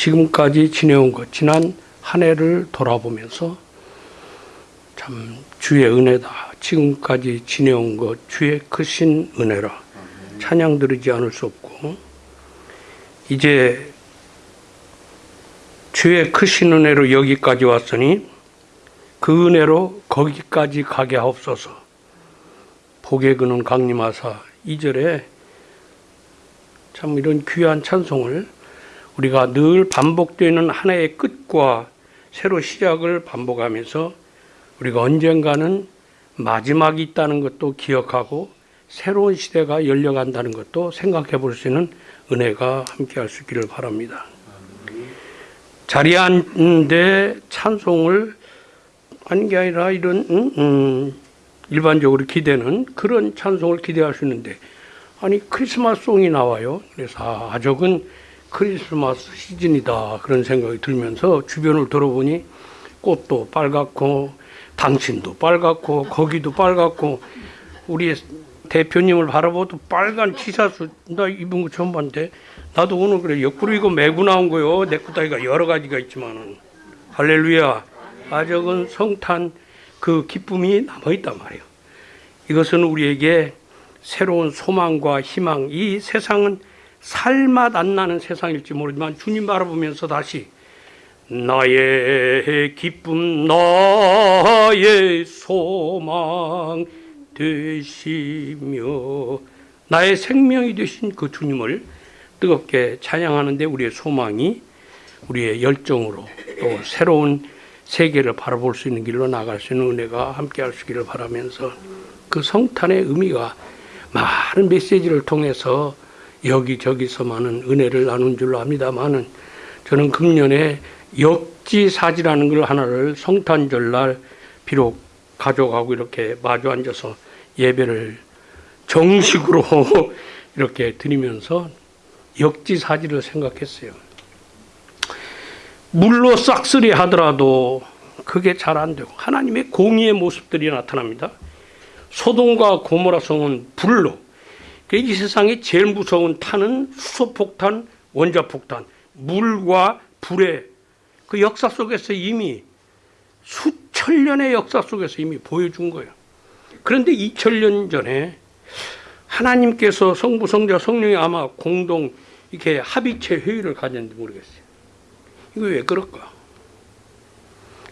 지금까지 지내온 것, 지난 한 해를 돌아보면서 참 주의 은혜다. 지금까지 지내온 것, 주의 크신 은혜라. 찬양 드리지 않을 수 없고, 이제 주의 크신 은혜로 여기까지 왔으니 그 은혜로 거기까지 가게 하옵소서. 복에 그는 강림하사 2절에 참 이런 귀한 찬송을 우리가 늘 반복되는 한 해의 끝과 새로 시작을 반복하면서 우리가 언젠가는 마지막이 있다는 것도 기억하고 새로운 시대가 열려간다는 것도 생각해 볼 수 있는 은혜가 함께 할 수 있기를 바랍니다. 자리에 앉는데 찬송을 하는 게 아니라 이런 음, 음, 일반적으로 기대는 그런 찬송을 기대할 수 있는데 아니 크리스마스 송이 나와요. 그래서 아 저건 크리스마스 시즌이다 그런 생각이 들면서 주변을 돌아보니 꽃도 빨갛고 당신도 빨갛고 거기도 빨갛고 우리 대표님을 바라보도 빨간 티셔츠 나 입은 거 처음 봤는데 나도 오늘 그래 옆구리 이거 메고 나온 거요. 내 구다이가 여러 가지가 있지만은. 할렐루야. 아적은 성탄 그 기쁨이 남아있단 말이에요. 이것은 우리에게 새로운 소망과 희망. 이 세상은 살맛 안 나는 세상일지 모르지만 주님 바라보면서 다시 나의 기쁨 나의 소망 되시며 나의 생명이 되신 그 주님을 뜨겁게 찬양하는데 우리의 소망이 우리의 열정으로 또 새로운 세계를 바라볼 수 있는 길로 나갈 수 있는 은혜가 함께 할 수 있기를 바라면서 그 성탄의 의미가 많은 메시지를 통해서 여기저기서 많은 은혜를 나눈 줄로 압니다만은 저는 금년에 역지사지라는 걸 하나를 성탄절날 비록 가져가고 이렇게 마주 앉아서 예배를 정식으로 이렇게 드리면서 역지사지를 생각했어요. 물로 싹쓸이 하더라도 그게 잘 안 되고 하나님의 공의의 모습들이 나타납니다. 소돔과 고모라 성은 불로 이 세상에 제일 무서운 탄은 수소폭탄, 원자폭탄, 물과 불의 그 역사 속에서 이미 수천 년의 역사 속에서 이미 보여준 거예요. 그런데 2000년 전에 하나님께서 성부, 성자, 성령이 아마 공동 이렇게 합의체 회의를 가졌는지 모르겠어요. 이거 왜 그럴까?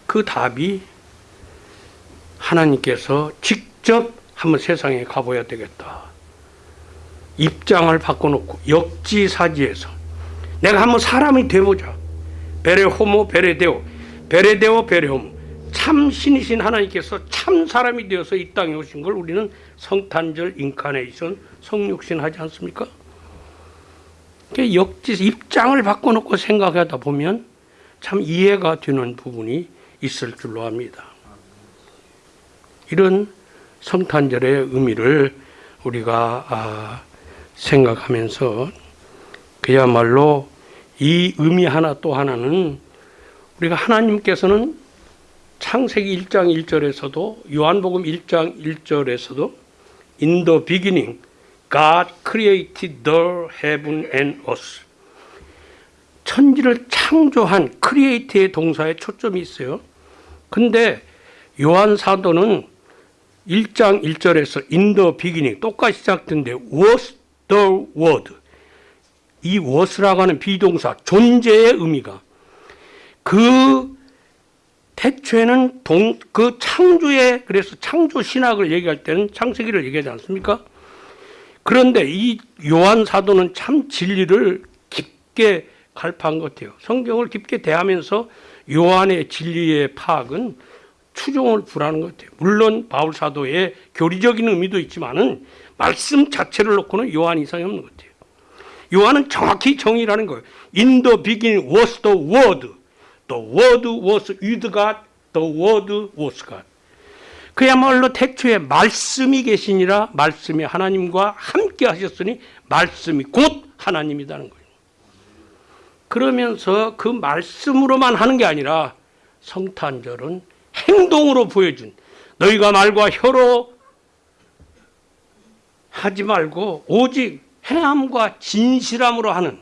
그 답이 하나님께서 직접 한번 세상에 가봐야 되겠다. 입장을 바꿔놓고 역지사지에서 내가 한번 사람이 돼보자. 베레호모 베레데오 베레데오 베레호모 참 신이신 하나님께서 참 사람이 되어서 이 땅에 오신 걸 우리는 성탄절 인카네이션 성육신 하지 않습니까? 역지 입장을 바꿔놓고 생각하다 보면 참 이해가 되는 부분이 있을 줄로 압니다. 이런 성탄절의 의미를 우리가 아, 생각하면서 그야말로 이 의미 하나 또 하나는 우리가 하나님께서는 창세기 1장 1절에서도 요한복음 1장 1절에서도 In the beginning God created the heaven and earth 천지를 창조한 create의 동사에 초점이 있어요. 근데 요한 사도는 1장 1절에서 in the beginning 똑같이 시작된데 was the word 이 was라고 하는 비동사 존재의 의미가 그 태초에는 동, 그 창조의 그래서 창조 신학을 얘기할 때는 창세기를 얘기하지 않습니까? 그런데 이 요한 사도는 참 진리를 깊게 갈파한 것 같아요. 성경을 깊게 대하면서 요한의 진리의 파악은 추종을 불하는 것 같아요. 물론 바울 사도의 교리적인 의미도 있지만은 말씀 자체를 놓고는 요한 이상이 없는 것 같아요. 요한은 정확히 정의라는 거예요. In the beginning was the word. The word was with God. The word was God. 그야말로 태초에 말씀이 계시니라 말씀이 하나님과 함께 하셨으니 말씀이 곧 하나님이라는 거예요. 그러면서 그 말씀으로만 하는 게 아니라 성탄절은 행동으로 보여준 너희가 말과 혀로 하지 말고 오직 행함과 진실함으로 하는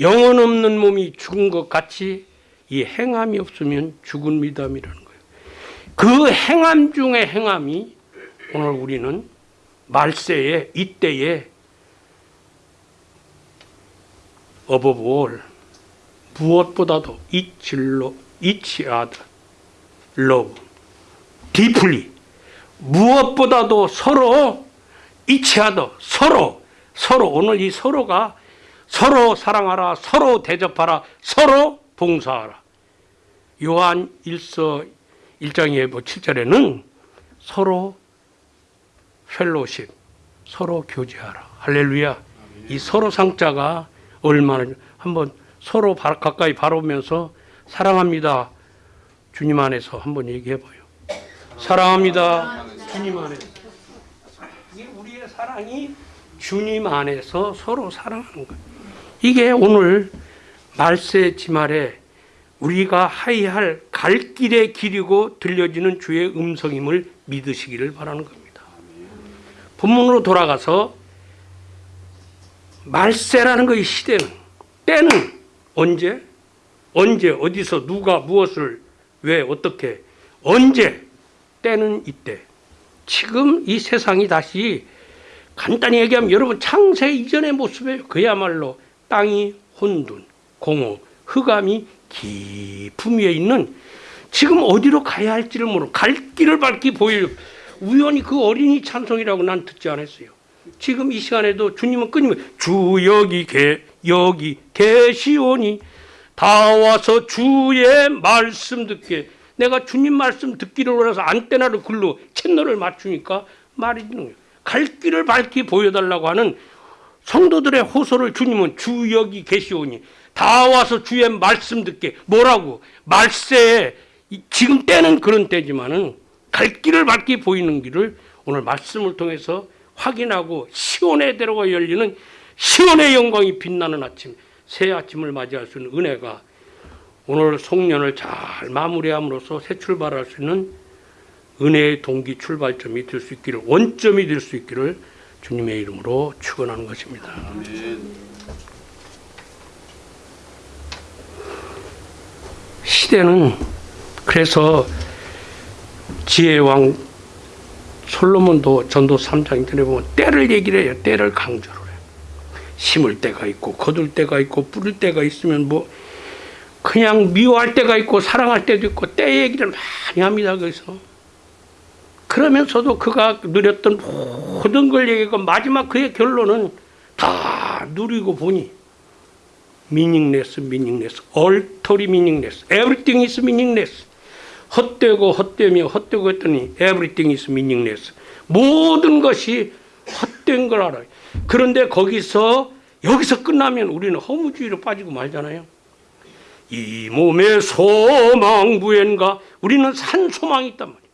영혼 없는 몸이 죽은 것 같이 이 행함이 없으면 죽은 미담이라는 거예요. 그 행함 중에 행함이 오늘 우리는 말세에 이때에 어버볼 무엇보다도 이칠로 이치하다 love deeply 무엇보다도 서로 이치하다 서로 서로 오늘 이 서로가 서로 사랑하라 서로 대접하라 서로 봉사하라. 요한 1서 1장의 뭐 7절에는 서로 펠로십 서로 교제하라. 할렐루야. 이 서로 상자가 얼마나 한번 서로 바- 가까이 바라보면서 사랑합니다. 주님 안에서 한번 얘기해 봐요 사랑합니다. 주님 안에서 이게 우리의 사랑이 주님 안에서 서로 사랑하는 거예요. 이게 오늘 말세 지말에 우리가 하이할 갈 길의 길이고 들려지는 주의 음성임을 믿으시기를 바라는 겁니다. 본문으로 돌아가서 말세라는 것이 시대는 때는 언제? 언제? 어디서? 누가? 무엇을? 왜? 어떻게? 언제 때는 이때 지금 이 세상이 다시 간단히 얘기하면 여러분 창세 이전의 모습이에요. 그야말로 땅이 혼돈, 공허, 흑암이 깊음 위에 있는 지금 어디로 가야 할지를 모르고 갈 길을 밝히 보일 우연히 그 어린이 찬송이라고 난 듣지 않았어요. 지금 이 시간에도 주님은 끊임없이 주 여기 계 여기 계시오니 다 와서 주의 말씀 듣게 내가 주님 말씀 듣기를 원해서 안테나를 글로 채널을 맞추니까 말이 되는 거예요. 갈 길을 밝히 보여달라고 하는 성도들의 호소를 주님은 주 여기 계시오니 다 와서 주의 말씀 듣게 뭐라고 말세에 이- 지금 때는 그런 때지만은 갈 길을 밝히 보이는 길을 오늘 말씀을 통해서 확인하고 시온의 대로가 열리는 시온의 영광이 빛나는 아침 새 아침을 맞이할 수 있는 은혜가 오늘 송년을 잘 마무리함으로써 새 출발할 수 있는 은혜의 동기 출발점이 될 수 있기를 원점이 될 수 있기를 주님의 이름으로 축원하는 것입니다. 시대는 그래서 지혜의 왕 솔로몬도 전도 3장 전에 보면 때를 얘기를 해요. 때를 강조를 해요. 심을 때가 있고 거둘 때가 있고 뿌릴 때가 있으면 뭐 그냥 미워할 때가 있고 사랑할 때도 있고 때 얘기를 많이 합니다. 그래서 그러면서도 그가 누렸던 모든 걸 얘기하고 마지막 그의 결론은 다 누리고 보니 meaningless, meaningless, alterly meaningless, everything is meaningless. 헛되고 헛되며 헛되고 했더니 everything is meaningless. 모든 것이 헛된 걸 알아요. 그런데 거기서 여기서 끝나면 우리는 허무주의로 빠지고 말잖아요. 이 몸의 소망부엔가 우리는 산 소망이 있단 말이에요.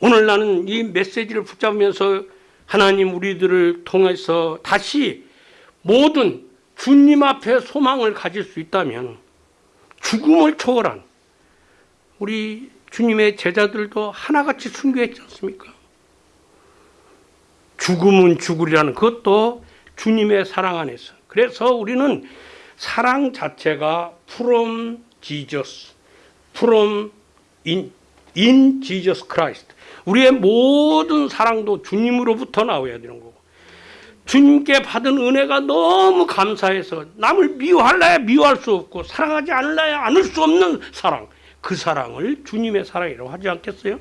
오늘 나는 이 메시지를 붙잡으면서 하나님 우리들을 통해서 다시 모든 주님 앞에 소망을 가질 수 있다면 죽음을 초월한 우리 주님의 제자들도 하나같이 순교했지 않습니까? 죽음은 죽으리라는 그것도 주님의 사랑 안에서. 그래서 우리는 사랑 자체가 from Jesus, from in, in Jesus Christ. 우리의 모든 사랑도 주님으로부터 나와야 되는 거고. 주님께 받은 은혜가 너무 감사해서 남을 미워할래야 미워할 수 없고 사랑하지 않을래야 않을 수 없는 사랑. 그 사랑을 주님의 사랑이라고 하지 않겠어요?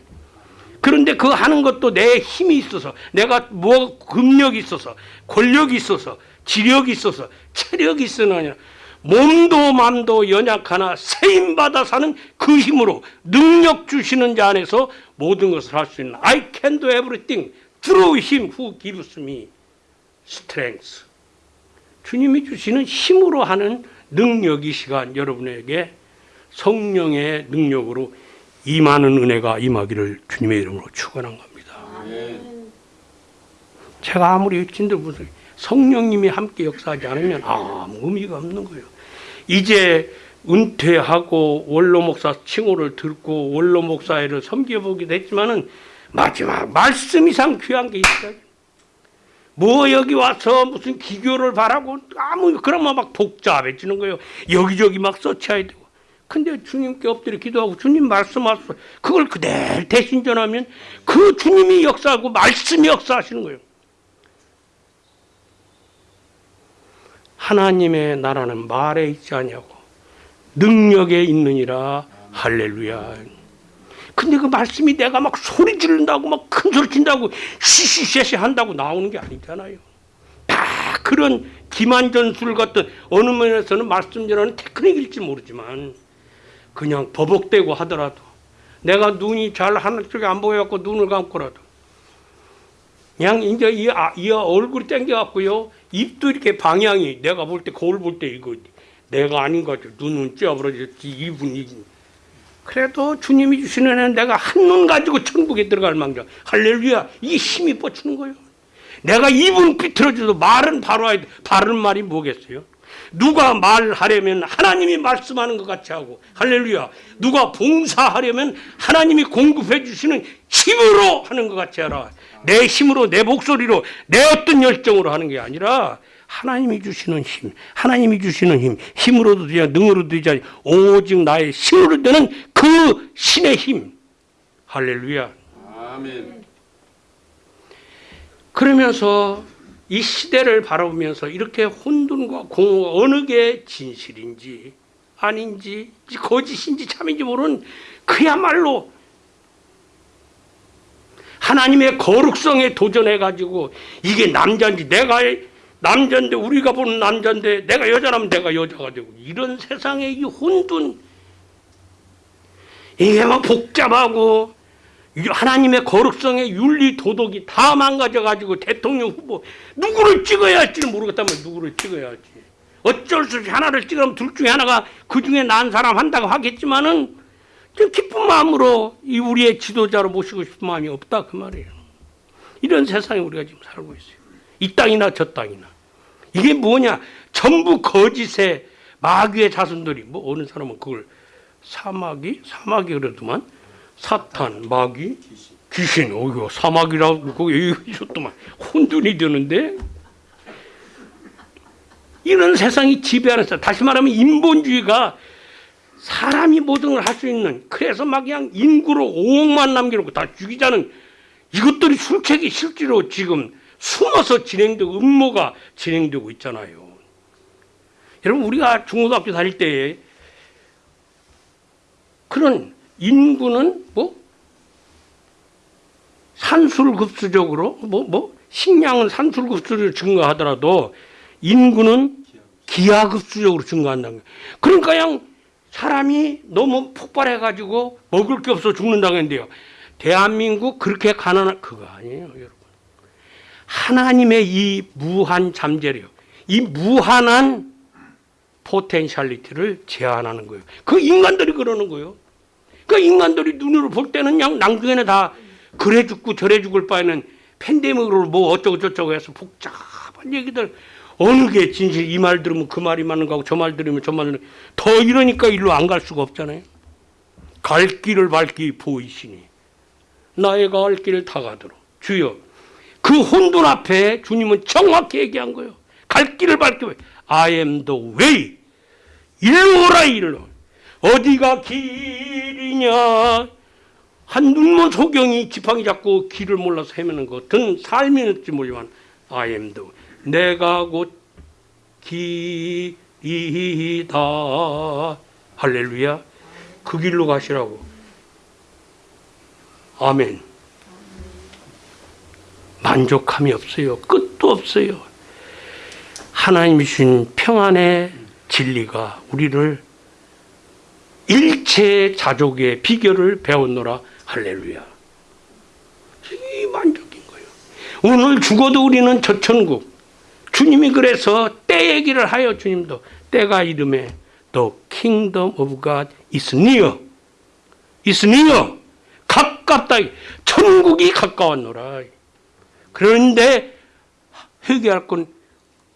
그런데 그 하는 것도 내 힘이 있어서 내가 뭐 금력이 있어서 권력이 있어서 지력이 있어서 체력이 있으나 아니라 몸도 맘도 연약하나 세임 받아 사는 그 힘으로 능력 주시는 자 안에서 모든 것을 할 수 있는 I can do everything through him who gives me strength. 주님이 주시는 힘으로 하는 능력이 시간 여러분에게 성령의 능력으로 임하는 은혜가 임하기를 주님의 이름으로 축원한 겁니다. 제가 아무리 진들 무슨 성령님이 함께 역사하지 않으면 아무 의미가 없는 거예요. 이제 은퇴하고 원로 목사 칭호를 듣고 원로 목사회를 섬겨보기도 했지만은 마지막 말씀 이상 귀한 게 있어요. 뭐 여기 와서 무슨 기교를 바라고 아무 그러면 막 복잡해지는 거예요. 여기저기 막 써쳐야 되고. 근데 주님께 엎드려 기도하고 주님 말씀하셔 그걸 그대로 대신 전하면 그 주님이 역사하고 말씀이 역사하시는 거예요. 하나님의 나라는 말에 있지 아니하고 능력에 있느니라 할렐루야. 근데 그 말씀이 내가 막 소리 지른다고 막 큰 소리 친다고 시시시시 한다고 나오는 게 아니잖아요. 다 그런 기만전술 같은 어느 면에서는 말씀 전하는 테크닉일지 모르지만 그냥 버벅대고 하더라도 내가 눈이 잘 하늘 쪽에 안 보여갖고 눈을 감고라도 그냥 이제 이, 아, 이 얼굴이 땡겨갖고요. 입도 이렇게 방향이 내가 볼 때 거울 볼 때 이거 내가 아닌 거죠 눈은 찌어버려졌지 입은 이. 그래도 주님이 주시는 애는 내가 한 눈 가지고 천국에 들어갈 망정. 할렐루야 이 힘이 뻗치는 거예요. 내가 입은 삐뚤어져도 말은 바로 해야 돼. 바른 말이 뭐겠어요 누가 말하려면 하나님이 말씀하는 것 같이 하고 할렐루야. 누가 봉사하려면 하나님이 공급해 주시는 힘으로 하는 것 같이 하라. 내 힘으로 내 목소리로 내 어떤 열정으로 하는 게 아니라 하나님이 주시는 힘 하나님이 주시는 힘 힘으로도 되지 않- 능으로도 되지 않- 오직 나의 힘으로 되는 그 신의 힘. 할렐루야. 아멘. 그러면서 이 시대를 바라보면서 이렇게 혼돈과 공허가 어느 게 진실인지 아닌지 거짓인지 참인지 모르는 그야말로 하나님의 거룩성에 도전해 가지고 이게 남자인지 내가 남자인데 우리가 보는 남자인데 내가 여자라면 내가 여자가 되고 이런 세상의 이 혼돈 이게 막 복잡하고 하나님의 거룩성의 윤리 도덕이 다 망가져 가지고 대통령 후보 누구를 찍어야 할지는 모르겠다면 누구를 찍어야 할지 어쩔 수 없이 하나를 찍으면 둘 중에 하나가 그 중에 난 사람 한다고 하겠지만은 좀 기쁜 마음으로 이 우리의 지도자로 모시고 싶은 마음이 없다 그 말이에요. 이런 세상에 우리가 지금 살고 있어요. 이 땅이나 저 땅이나 이게 뭐냐? 전부 거짓의 마귀의 자손들이 뭐 어느 사람은 그걸 사마귀 사마귀 그래도만 사탄 마귀 귀신. 어이구 그거 얘기해줬더만. 혼돈이 되는데? 이런 세상이 지배하는 세 다시 말하면 인본주의가 사람이 모든 걸 할 수 있는 그래서 막 그냥 인구로 5억만 남겨놓고 다 죽이자는 이것들이 술책이 실제로 지금 숨어서 진행되고 음모가 진행되고 있잖아요. 여러분 우리가 중고등학교 다닐 때 그런 인구는 뭐 산술급수적으로 뭐뭐 식량은 산술급수적으로 증가하더라도 인구는 기하급수적으로 증가한다는 거예요. 그러니까 그냥 사람이 너무 폭발해가지고 먹을 게 없어 죽는다고 했는데요. 대한민국 그렇게 가난한 그거 아니에요, 여러분. 하나님의 이 무한 잠재력, 이 무한한 potentiality를 제한하는 거예요. 그 인간들이 그러는 거예요. 그 인간들이 눈으로 볼 때는 그냥 낭중에는 다 그래 죽고 저래 죽을 바에는 팬데믹으로 뭐 어쩌고 저쩌고 해서 복잡한 얘기들. 어느 게 진실 이 말 들으면 그 말이 맞는 거고 저 말 들으면 저 말은 더 이러니까 일로 안 갈 수가 없잖아요. 갈 길을 밝히 보이시니 나의 갈 길을 다 가도록. 주여 그 혼돈 앞에 주님은 정확히 얘기한 거예요. 갈 길을 밝히 I am the way. 일로 오라 일로 어디가 길이냐? 한 눈먼 소경이 지팡이 잡고 길을 몰라서 헤매는 것은 삶이었지 모르지만 I am the. 내가 곧 길이다. 할렐루야. 그 길로 가시라고. 아멘. 만족함이 없어요. 끝도 없어요. 하나님이 주신 평안의 진리가 우리를 일체 자족의 비결을 배웠노라. 할렐루야. 이 만족인 거예요. 오늘 죽어도 우리는 저 천국 주님이 그래서 때 얘기를 하여 주님도 때가 이름에 The kingdom of God is near is near 가깝다. 천국이 가까웠노라. 그런데 회개할 건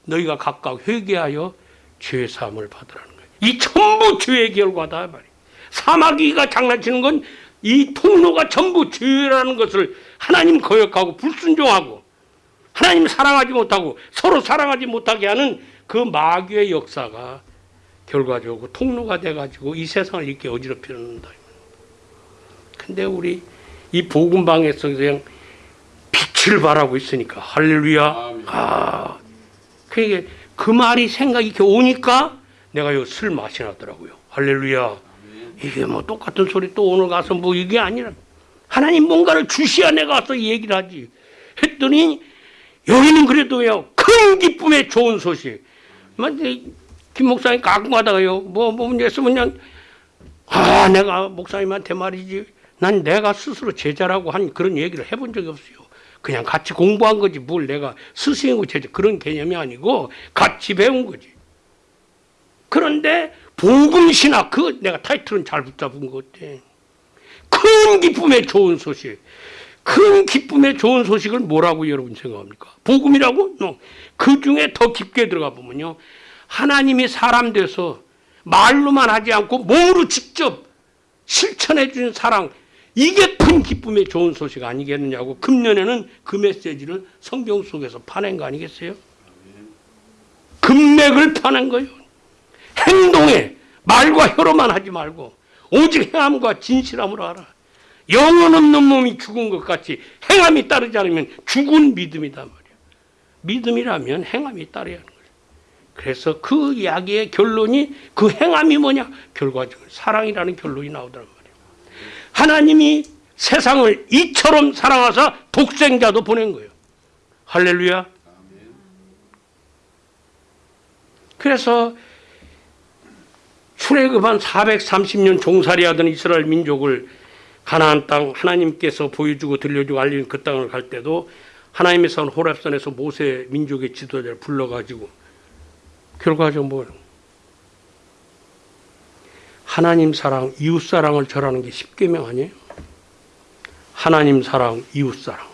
너희가 가까워 회개하여 죄 사함을 받으라는 이 전부 죄의 결과다 말이에요 사마귀가 장난치는 건 이 통로가 전부 죄라는 것을 하나님 거역하고 불순종하고 하나님 사랑하지 못하고 서로 사랑하지 못하게 하는 그 마귀의 역사가 결과적으로 통로가 돼가지고 이 세상을 이렇게 어지럽히는다. 근데 우리 이 복음방에서 그냥 빛을 발하고 있으니까 할렐루야. 아, 그게 그 말이 생각이 이렇게 오니까 내가 요술 맛이 나더라고요. 할렐루야. 이게 뭐 똑같은 소리 또 오늘 가서 뭐 이게 아니라 하나님 뭔가를 주시야 내가 이 얘기를 하지. 했더니 여기는 그래도요 큰 기쁨의 좋은 소식. 뭐김 목사님 가끔 가다가요 뭐, 뭐 문제 있으면 그냥 아 내가 목사님한테 말이지 난 내가 스스로 제자라고 한 그런 얘기를 해본 적이 없어요. 그냥 같이 공부한 거지 뭘 내가 스승이고 제자 그런 개념이 아니고 같이 배운 거지. 그런데 복음신학 그 내가 타이틀은 잘 붙잡은 것 같아. 큰 기쁨의 좋은 소식. 큰 기쁨의 좋은 소식을 뭐라고 여러분 생각합니까? 복음이라고? 그 중에 더 깊게 들어가 보면요. 하나님이 사람 돼서 말로만 하지 않고 몸으로 직접 실천해 주는 사랑. 이게 큰 기쁨의 좋은 소식 아니겠느냐고 금년에는 그 메시지를 성경 속에서 파낸 거 아니겠어요? 금맥을 파낸 거예요. 행동에 말과 혀로만 하지 말고 오직 행함과 진실함으로 하라. 영혼 없는 몸이 죽은 것 같이 행함이 따르지 않으면 죽은 믿음이단 말이야. 믿음이라면 행함이 따라야 하는 거야. 그래서 그 이야기의 결론이 그 행함이 뭐냐? 결과적으로 사랑이라는 결론이 나오더란 말이야. 하나님이 세상을 이처럼 사랑하사 독생자도 보낸 거예요. 할렐루야. 그래서 출애굽한 430년 종살이하던 이스라엘 민족을 가나안 땅 하나님께서 보여주고 들려주고 알리는 그 땅을 갈 때도 하나님의 선 호랩산에서 모세 민족의 지도자를 불러가지고 결과적으로 뭐 하나님 사랑, 이웃 사랑을 절하는 게 십계명 아니에요? 하나님 사랑, 이웃 사랑.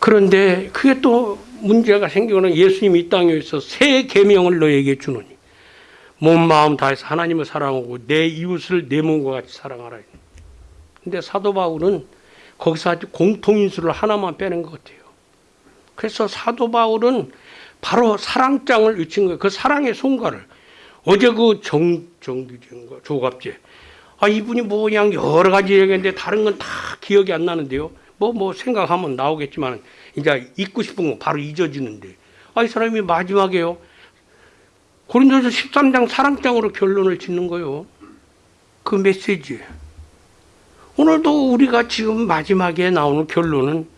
그런데 그게 또 문제가 생기거나 예수님이 이 땅에 있어 새 계명을 너에게 주노니 몸 마음 다해서 하나님을 사랑하고 내 이웃을 내 몸과 같이 사랑하라. 근데 사도 바울은 거기서 아주 공통인수를 하나만 빼는 것 같아요. 그래서 사도 바울은 바로 사랑장을 외친 거예요. 그 사랑의 손가를 어제 그 정, 정규진가 조갑제. 아, 이분이 뭐 그냥 여러 가지 얘기했는데 다른 건 다 기억이 안 나는데요. 뭐, 뭐 생각하면 나오겠지만 이제 잊고 싶은 거 바로 잊어지는데. 아, 이 사람이 마지막에요. 고린도서 13장 사랑장으로 결론을 짓는 거요. 그 메시지. 오늘도 우리가 지금 마지막에 나오는 결론은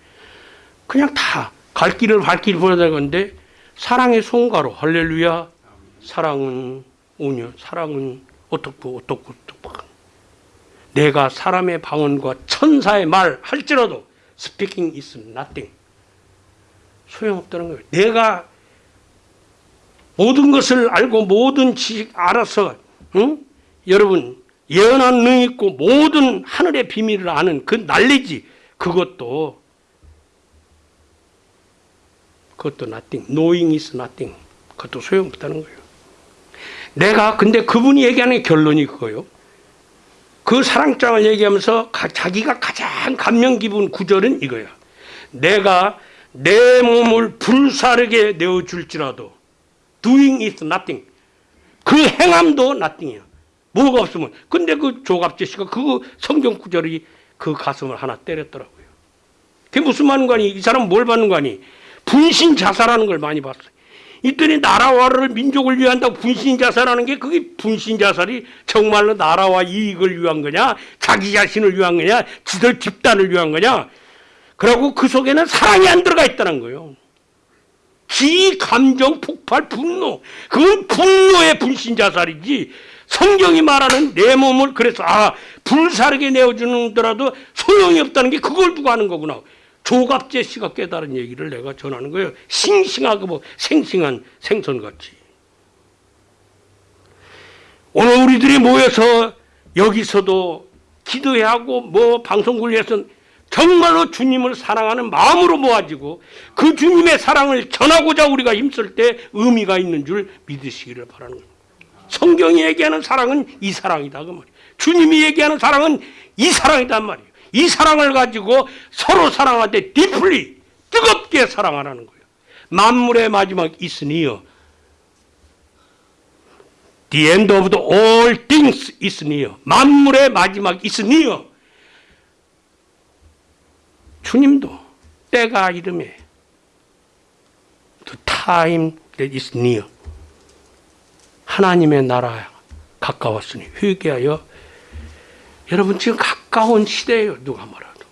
그냥 다 갈 길을 발길 보여야 건데 사랑의 손가로 할렐루야. 사랑은 오녀, 사랑은 어떻고 어떻고 어떻고. 내가 사람의 방언과 천사의 말 할지라도 speaking is nothing. 소용없다는 거예요. 내가 모든 것을 알고 모든 지식 알아서 응? 여러분 예언한 능 있고 모든 하늘의 비밀을 아는 그 날리지 그것도 그것도 nothing. knowing is nothing. 그것도 소용없다는 거예요. 내가 근데 그분이 얘기하는 결론이 그거요. 그 사랑장을 얘기하면서 가- 자기가 가장 감명 깊은 구절은 이거야. 내가 내 몸을 불사르게 내어줄지라도 doing is nothing. 그 행함도 nothing이야. 뭐가 없으면. 근데 그 조갑재 씨가 그 성경 구절이 그 가슴을 하나 때렸더라고요. 그게 무슨 말인 거니? 이 사람 뭘 받는 거니? 분신 자살하는 걸 많이 봤어요. 이들이 나라와를 민족을 위한다고 분신 자살하는 게 그게 분신 자살이 정말로 나라와 이익을 위한 거냐? 자기 자신을 위한 거냐? 지들 집단을 위한 거냐? 그리고 그 속에는 사랑이 안 들어가 있다는 거예요. 기, 감정, 폭발, 분노. 그건 분노의 분신 자살이지. 성경이 말하는 내 몸을 그래서 아 불사르게 내어주는더라도 소용이 없다는 게 그걸 두고 하는 거구나. 조갑재 씨가 깨달은 얘기를 내가 전하는 거예요. 싱싱하고 뭐 생싱한 생선같이. 오늘 우리들이 모여서 여기서도 기도해야 하고 뭐 위해서 정말로 주님을 사랑하는 마음으로 모아지고 그 주님의 사랑을 전하고자 우리가 힘쓸 때 의미가 있는 줄 믿으시기를 바라는 겁니다. 성경이 얘기하는 사랑은 이 사랑이다 그 말이에요. 주님이 얘기하는 사랑은 이 사랑이단 말이에요. 이 사랑을 가지고 서로 사랑할 때 deeply, 뜨겁게 사랑하라는 거예요. 만물의 마지막 있으니요. The end of the all things 있으니요. 만물의 마지막 있으니요. 주님도 때가 이름에 the time that is near. 하나님의 나라 가까웠으니 회개하여 여러분 지금 가까운 시대예요 누가 말해도.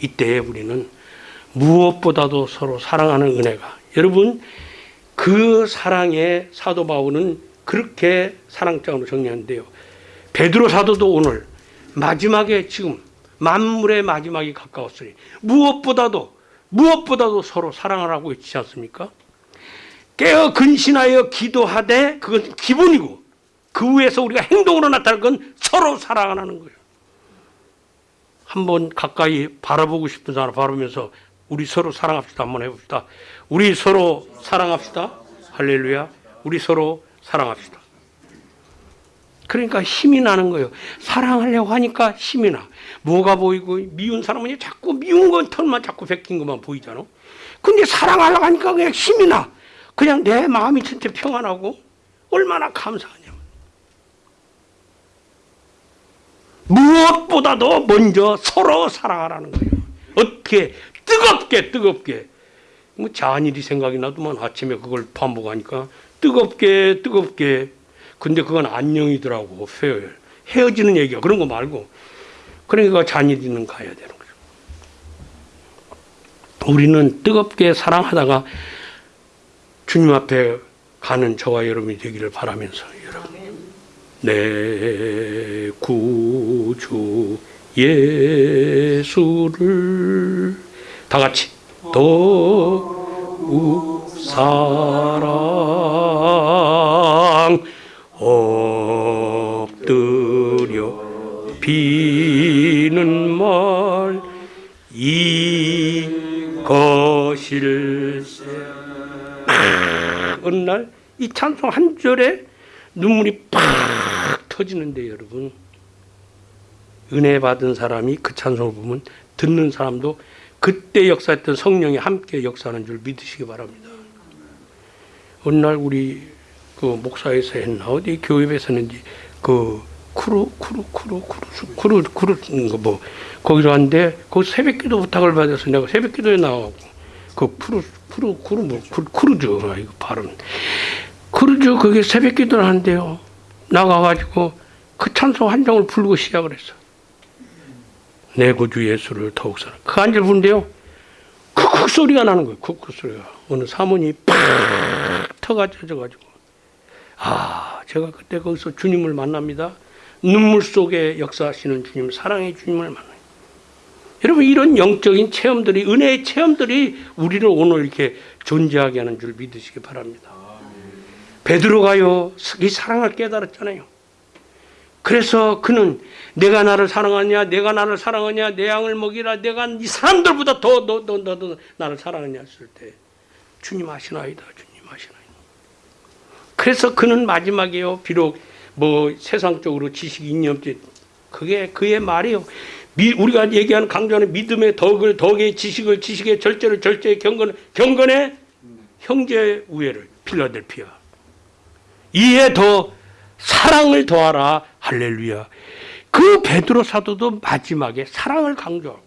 이때에 우리는 무엇보다도 서로 사랑하는 은혜가 여러분 그 사랑의 사도 바울은 그렇게 사랑장으로 정리하는데요. 베드로 사도도 오늘 마지막에 지금 만물의 마지막이 가까웠으니 무엇보다도 무엇보다도 서로 사랑을 하고 있지 않습니까? 깨어 근신하여 기도하되 그건 기본이고 그 위에서 우리가 행동으로 나타날 건 서로 사랑하는 거예요. 한번 가까이 바라보고 싶은 사람 바라보면서 우리 서로 사랑합시다. 한번 해봅시다. 우리 서로 사랑합시다. 할렐루야. 우리 서로 사랑합시다. 그러니까 힘이 나는 거예요. 사랑하려고 하니까 힘이 나. 뭐가 보이고 미운 사람은 자꾸 미운 건 털만 자꾸 베낀 것만 보이잖아. 근데 사랑하려고 하니까 그냥 힘이 나. 그냥 내 마음이 진짜 평안하고 얼마나 감사하냐. 무엇보다도 먼저 서로 사랑하라는 거예요. 어떻게 뜨겁게 뜨겁게 뭐 잔일이 생각이 나도만 아침에 그걸 반복하니까 뜨겁게 뜨겁게 근데 그건 안녕이더라고 페어열 헤어지는 얘기야. 그런 거 말고. 그러니까 잔일이는 가야 되는 거죠. 우리는 뜨겁게 사랑하다가 주님 앞에 가는 저와 여러분이 되기를 바라면서 여러분. 내 구주 예수를 다 같이 더욱 사랑 엎드려 비는 말 이것일세 어느 날 이 찬송 한 절에 눈물이 팍 터지는데 여러분 은혜 받은 사람이 그 찬송을 보면 듣는 사람도 그때 역사했던 성령이 함께 역사하는 줄 믿으시기 바랍니다. 어느 날 우리 그 목사에서 했나 어디 교회에서 했는지 그 쿠루 쿠루 쿠루 쿠루 쿠루 쿠루 뭐 거기로 왔는데 그 새벽기도 부탁을 받아서 내가 새벽기도에 나가고 그 푸르 푸르 쿠루 뭐 쿠- 쿠루즈 아, 이거 발음 쿠루즈 그게 새벽기도를 하는데요 나가가지고 그 찬송 한 장을 부르고 시작을 했어. 내 구주 예수를 더욱 사랑. 그 한절 부른데요. 쿡쿡 소리가 나는 거예요. 쿡쿡 소리가. 어느 사모님이 팍 터가 젖어가지고. 아, 제가 그때 거기서 주님을 만납니다. 눈물 속에 역사하시는 주님, 사랑의 주님을 만나요. 여러분, 이런 영적인 체험들이, 은혜의 체험들이 우리를 오늘 이렇게 존재하게 하는 줄 믿으시기 바랍니다. 베드로가요, 이 사랑을 깨달았잖아요. 그래서 그는 내가 나를 사랑하냐, 내가 나를 사랑하냐, 내 양을 먹이라, 내가 이 사람들보다 더, 더, 더, 더, 더 나를 사랑하냐 했을 때, 주님 아시나이다, 주님. 그래서 그는 마지막에요, 비록 뭐 세상적으로 지식이 있념지, 그게 그의 말이요. 미, 우리가 얘기하는 강조하는 믿음의 덕을, 덕의 지식을, 지식의 절제를, 절제의 경건, 경건의 형제 우애를, 필라델피아. 이에 더 사랑을 더하라 할렐루야. 그 베드로 사도도 마지막에 사랑을 강조하고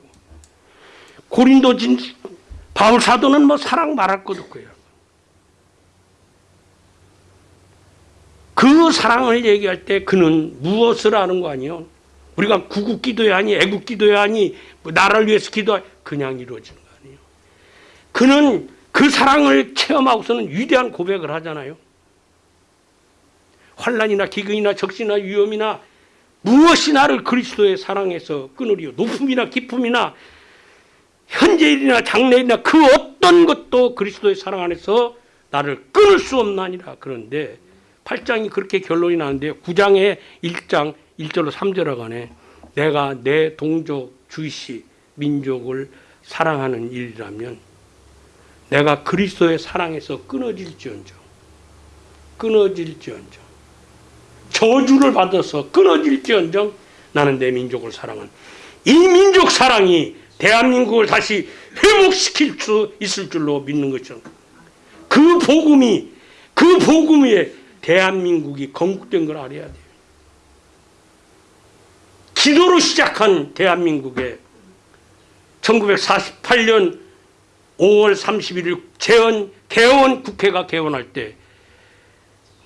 고린도진 바울 사도는 뭐 사랑 말할 것 없고요. 그 사랑을 얘기할 때 그는 무엇을 하는 거 아니요? 우리가 구국 기도야 하니 애국 기도야 하니 뭐 나라를 위해서 기도 그냥 이루어지는 거 아니에요. 그는 그 사랑을 체험하고서는 위대한 고백을 하잖아요. 환란이나 기근이나 적시나 위험이나 무엇이 나를 그리스도의 사랑에서 끊으리요 높음이나 기쁨이나 현재일이나 장래일이나 그 어떤 것도 그리스도의 사랑 안에서 나를 끊을 수 없나니라 그런데 8장이 그렇게 결론이 나는데 9장의 1장 1절로 3절 하간에 내가 내 동족 주시 민족을 사랑하는 일이라면 내가 그리스도의 사랑에서 끊어질지언정 끊어질지언정 저주를 받아서 끊어질지언정 나는 내 민족을 사랑한 이 민족 사랑이 대한민국을 다시 회복시킬 수 있을 줄로 믿는 것이죠. 그 복음이 그 복음 위에 대한민국이 건국된 걸 알아야 돼요. 기도로 시작한 대한민국에 1948년 5월 31일 재헌 개원 국회가 개원할 때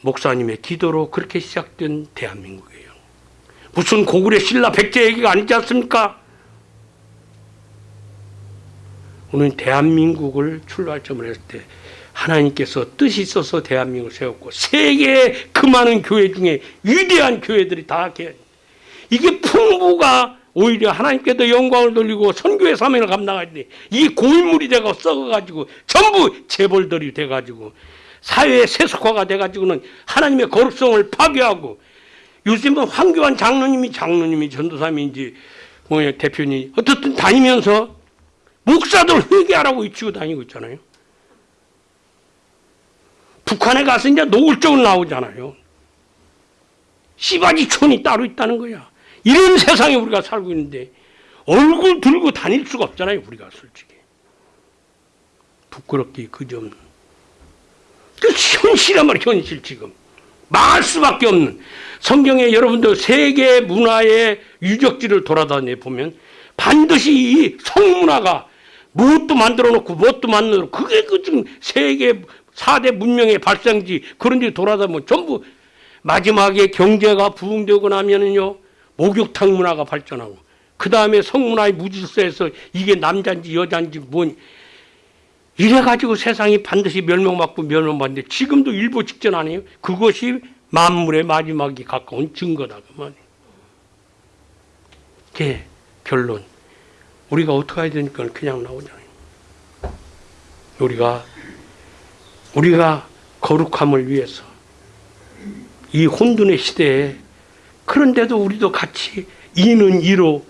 목사님의 기도로 그렇게 시작된 대한민국이에요. 무슨 고구려 신라 백제 얘기가 아니지 않습니까? 오늘 대한민국을 출발점을 했을 때 하나님께서 뜻이 있어서 대한민국을 세웠고 세계의 그 많은 교회 중에 위대한 교회들이 다 개- 이게 풍부가 오히려 하나님께도 영광을 돌리고 선교의 사명을 때이 고인물이 되고 썩어가지고 전부 재벌들이 돼가지고 사회의 세속화가 돼가지고는 하나님의 거룩성을 파괴하고 요즘은 황교안 장로님이 장로님이 전도사님인지 뭐냐 대표님 어떻든 다니면서 목사들 회개하라고 외치고 다니고 있잖아요. 북한에 가서 이제 노골적으로 나오잖아요. 씨바지촌이 따로 있다는 거야. 이런 세상에 우리가 살고 있는데 얼굴 들고 다닐 수가 없잖아요. 우리가 솔직히. 부끄럽기 그 점. 그 현실이란 말이야 현실 지금. 망할 수밖에 없는 성경에 여러분들 세계 문화의 유적지를 돌아다녀 보면 반드시 이 성문화가 무엇도 만들어 놓고 무엇도 만들어 놓고 그게 그 지금 세계 4대 문명의 발생지 그런 데 돌아다니면 전부 마지막에 경제가 부흥되고 나면은요 목욕탕 문화가 발전하고 그 다음에 성문화의 무질서에서 이게 남자인지 여자인지 뭔 이래가지고 세상이 반드시 멸망받고 멸망받는데 지금도 일보 직전 아니에요? 그것이 만물의 마지막이 가까운 증거다 그 말이에요. 그 결론. 우리가 어떻게 해야 되니까 그냥 나오잖아요. 우리가 우리가 거룩함을 위해서 이 혼돈의 시대에 그런데도 우리도 같이 이는 이로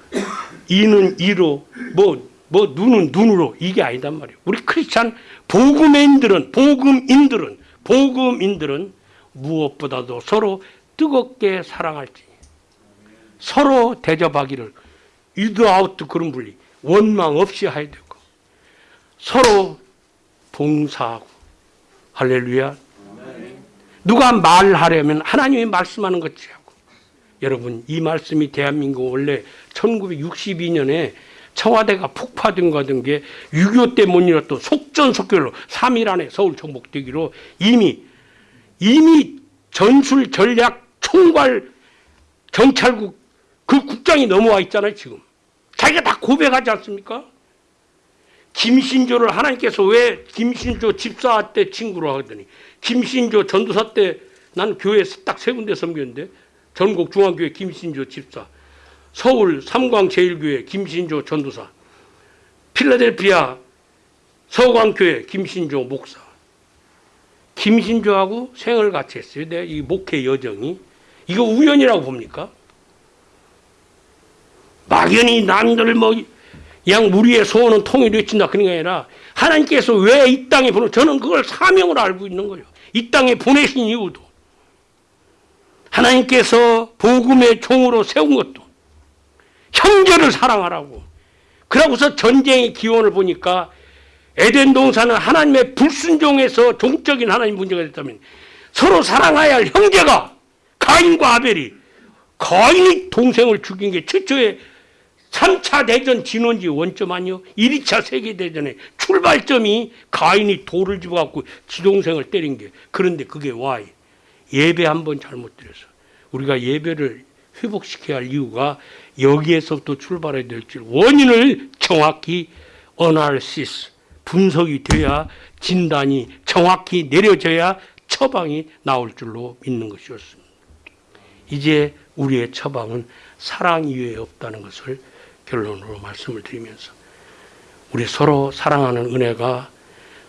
이는 이로 뭐, 뭐 눈은 눈으로 이게 아니단 말이에요. 우리 크리스찬 복음인들은 복음인들은 복음인들은 무엇보다도 서로 뜨겁게 사랑할지 서로 대접하기를 유드아웃 그런 분리 원망 없이 해야 되고 서로 봉사하고 할렐루야. 누가 말하려면 하나님이 말씀하는 것이 하고 여러분 이 말씀이 대한민국 원래 1962년에 청와대가 폭파된 거던 게6.25 때 못 일었던 속전속결로 3일 안에 서울 정복되기로 이미 이미 전술 전략 총괄 경찰국 그 국장이 넘어와 있잖아요 지금. 자기가 다 고백하지 않습니까? 김신조를 하나님께서 왜 김신조 집사 때 친구로 하더니 김신조 전도사 때 난 교회에서 딱 세 군데 섬겼는데 전국 중앙교회 김신조 집사 서울 삼광제일교회 김신조 전도사 필라델피아 서광교회 김신조 목사 김신조하고 생을 같이 했어요. 내 이 목회 여정이 이거 우연이라고 봅니까? 막연히 남들 뭐 양 무리의 소원은 통일이 친다 그런 게 아니라 하나님께서 왜 이 땅에 보내 저는 그걸 사명으로 알고 있는 거예요. 이 땅에 보내신 이유도 하나님께서 복음의 종으로 세운 것도 형제를 사랑하라고 그러고서 전쟁의 기원을 보니까 에덴 동산은 하나님의 불순종에서 종적인 하나님 문제가 됐다면 서로 사랑해야 할 형제가 가인과 아벨이 가인이 동생을 죽인 게 최초의 3차 대전 진원지 원점 아니요? 1차 세계대전의 출발점이 가인이 돌을 집어갖고 지동생을 때린 게 그런데 그게 와이 예배 한 번 잘못 드려서 우리가 예배를 회복시켜야 할 이유가 여기에서부터 출발해야 될 줄 원인을 정확히 어날시스 분석이 돼야 진단이 정확히 내려져야 처방이 나올 줄로 믿는 것이었습니다. 이제 우리의 처방은 사랑 이외에 없다는 것을 결론으로 말씀을 드리면서 우리 서로 사랑하는 은혜가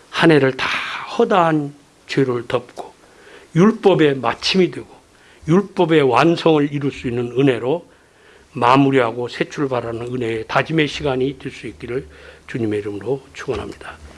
한 해를 다 허다한 죄를 덮고 율법의 마침이 되고 율법의 완성을 이룰 수 있는 은혜로 마무리하고 새 출발하는 은혜의 다짐의 시간이 될 수 있기를 주님의 이름으로 축원합니다.